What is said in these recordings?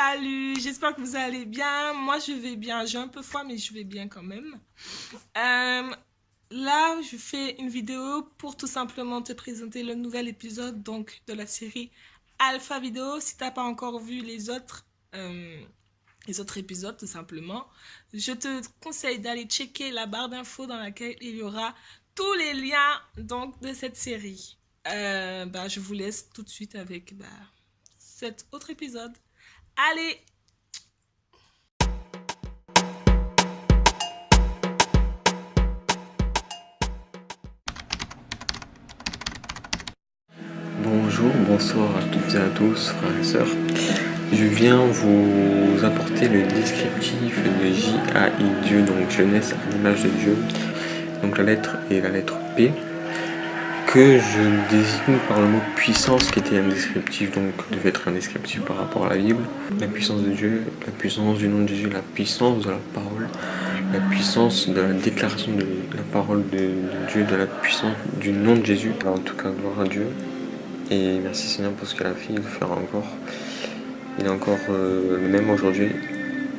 salut, j'espère que vous allez bien. Moi, je vais bien. J'ai un peu froid, mais je vais bien quand même. Euh, là, je fais une vidéo pour tout simplement te présenter le nouvel épisode donc de la série Alpha Vidéo. Si tu n'as pas encore vu les autres, euh, les autres épisodes, tout simplement, je te conseille d'aller checker la barre d'infos dans laquelle il y aura tous les liens donc de cette série. Euh, bah, je vous laisse tout de suite avec bah, cet autre épisode. Allez Bonjour, bonsoir à toutes et à tous, frères et sœurs. Je viens vous apporter le descriptif de J.A.I. Dieu, donc jeunesse à l'image de Dieu. Donc la lettre est la lettre P que je désigne par le mot puissance qui était un descriptif, donc devait être un descriptif par rapport à la Bible. La puissance de Dieu, la puissance du nom de Jésus, la puissance de la parole, la puissance de la déclaration de la parole de, Dieu, de la puissance du nom de Jésus. en tout cas, gloire à Dieu. Et merci Seigneur pour ce qu'il a fait, il le fera encore. Il est encore euh, le même aujourd'hui,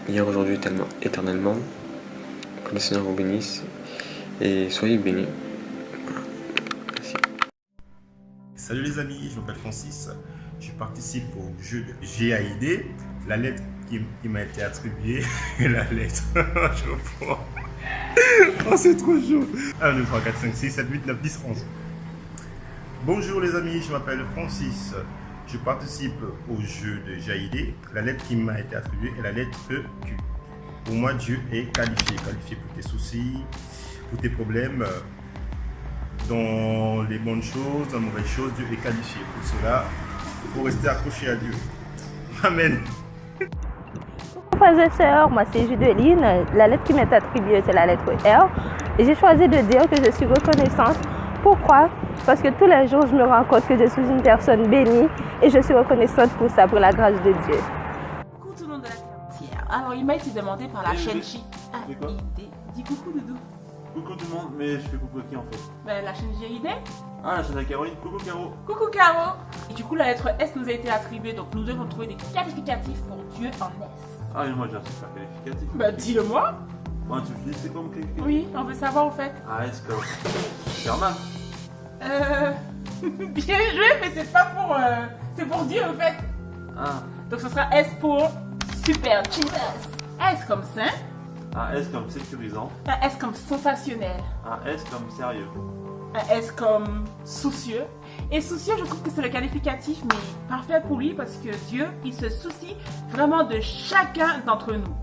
hier, aujourd'hui, éternellement. Que le Seigneur vous bénisse et soyez bénis. Salut les amis, je m'appelle Francis. Je participe au jeu de GAID. La lettre qui, m'a été attribuée est la lettre. je prends. Oh, c'est trop chaud. 1, 2, 3, 4, 5, 6, 7, 8, 9, 10, 11. Bonjour les amis, je m'appelle Francis. Je participe au jeu de GAID. La lettre qui m'a été attribuée est la lettre Q. Pour moi, Dieu est qualifié. Qualifié pour tes soucis, pour tes problèmes dans les bonnes choses, dans les mauvaises choses, Dieu est qualifié. Pour cela, il faut rester accroché à Dieu. Amen. Frères et sœurs, moi c'est Judeline. La lettre qui m'est attribuée, c'est la lettre R. Et j'ai choisi de dire que je suis reconnaissante. Pourquoi? Parce que tous les jours, je me rends compte que je suis une personne bénie et je suis reconnaissante pour ça, pour la grâce de Dieu. Coucou tout le monde de la terre. Alors, il m'a été demandé par la chaîne J. Dis coucou, Doudou. Coucou tout le monde, mais je fais coucou à qui en fait Bah la chaîne GID. Ah la chaîne de Caroline, coucou Caro Coucou Caro Et du coup la lettre S nous a été attribuée, donc nous devons trouver des qualificatifs pour Dieu en S. Ah mais moi j'ai un super qualificatif. Bah dis-le-moi Moi tu me dis c'est comme qualificatif Oui, on veut savoir au fait. Ah S comme Superman Euh... Bien joué, mais c'est pas pour... Euh... C'est pour Dieu au fait. Ah. Donc ce sera S pour Super Jesus. S comme saint. Un S comme sécurisant. Un S comme sensationnel. Un S comme sérieux. Un S comme soucieux. Et soucieux, je trouve que c'est le qualificatif, mais parfait pour lui parce que Dieu, il se soucie vraiment de chacun d'entre nous.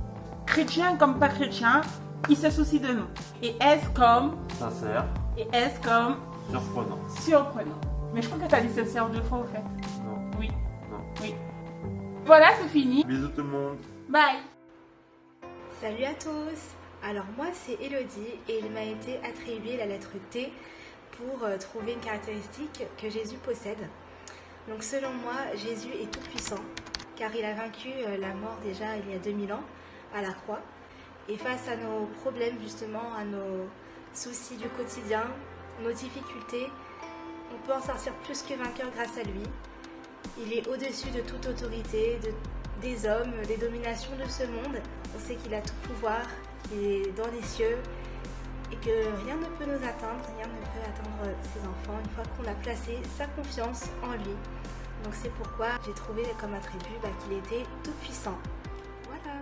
Chrétien comme pas chrétien, il se soucie de nous. Et S comme sincère. Et S comme surprenant. Surprenant. Mais je crois que tu as dit sincère deux fois au fait. Non. Oui. Non. Oui. Voilà, c'est fini. Bisous tout le monde. Bye. Salut à tous Alors moi c'est Elodie et il m'a été attribué la lettre T pour euh, trouver une caractéristique que Jésus possède. Donc selon moi, Jésus est tout puissant car il a vaincu euh, la mort déjà il y a 2000 ans à la croix. Et face à nos problèmes justement, à nos soucis du quotidien, nos difficultés, on peut en sortir plus que vainqueur grâce à lui. Il est au-dessus de toute autorité, de des hommes, des dominations de ce monde. On sait qu'il a tout pouvoir, qu'il est dans les cieux et que rien ne peut nous atteindre, rien ne peut atteindre ses enfants une fois qu'on a placé sa confiance en lui. Donc c'est pourquoi j'ai trouvé comme attribut bah, qu'il était tout puissant. Voilà